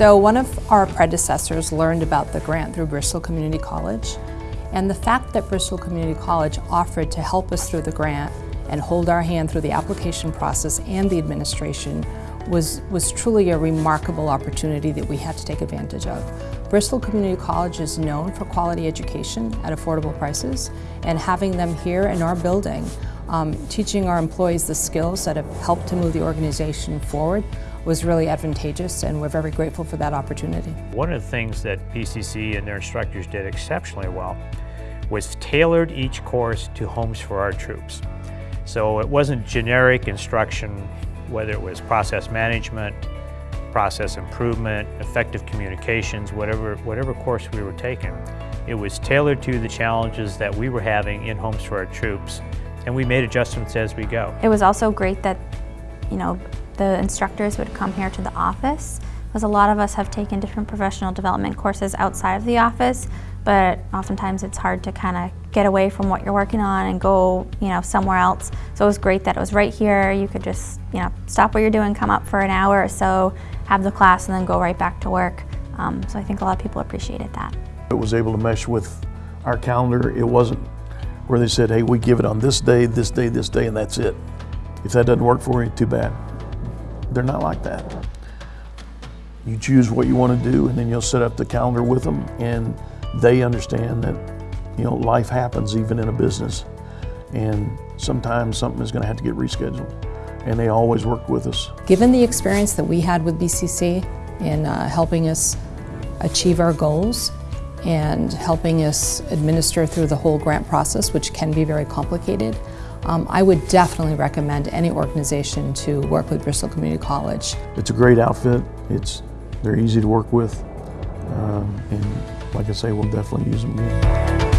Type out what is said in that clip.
So one of our predecessors learned about the grant through Bristol Community College. And the fact that Bristol Community College offered to help us through the grant and hold our hand through the application process and the administration was, was truly a remarkable opportunity that we had to take advantage of. Bristol Community College is known for quality education at affordable prices and having them here in our building, um, teaching our employees the skills that have helped to move the organization forward was really advantageous and we're very grateful for that opportunity. One of the things that BCC and their instructors did exceptionally well was tailored each course to homes for our troops. So it wasn't generic instruction, whether it was process management, process improvement, effective communications, whatever, whatever course we were taking. It was tailored to the challenges that we were having in homes for our troops, and we made adjustments as we go. It was also great that, you know, the instructors would come here to the office, because a lot of us have taken different professional development courses outside of the office, but oftentimes it's hard to kind of get away from what you're working on and go, you know, somewhere else. So it was great that it was right here. You could just, you know, stop what you're doing, come up for an hour or so, have the class, and then go right back to work. Um, so I think a lot of people appreciated that. It was able to mesh with our calendar. It wasn't where they said, hey, we give it on this day, this day, this day, and that's it. If that doesn't work for you, too bad. They're not like that. You choose what you want to do, and then you'll set up the calendar with them, and they understand that you know life happens even in a business, and sometimes something is going to have to get rescheduled, and they always work with us. Given the experience that we had with BCC in uh, helping us achieve our goals and helping us administer through the whole grant process, which can be very complicated, um, I would definitely recommend any organization to work with Bristol Community College. It's a great outfit. It's they're easy to work with, um, and like I say, we'll definitely use them again.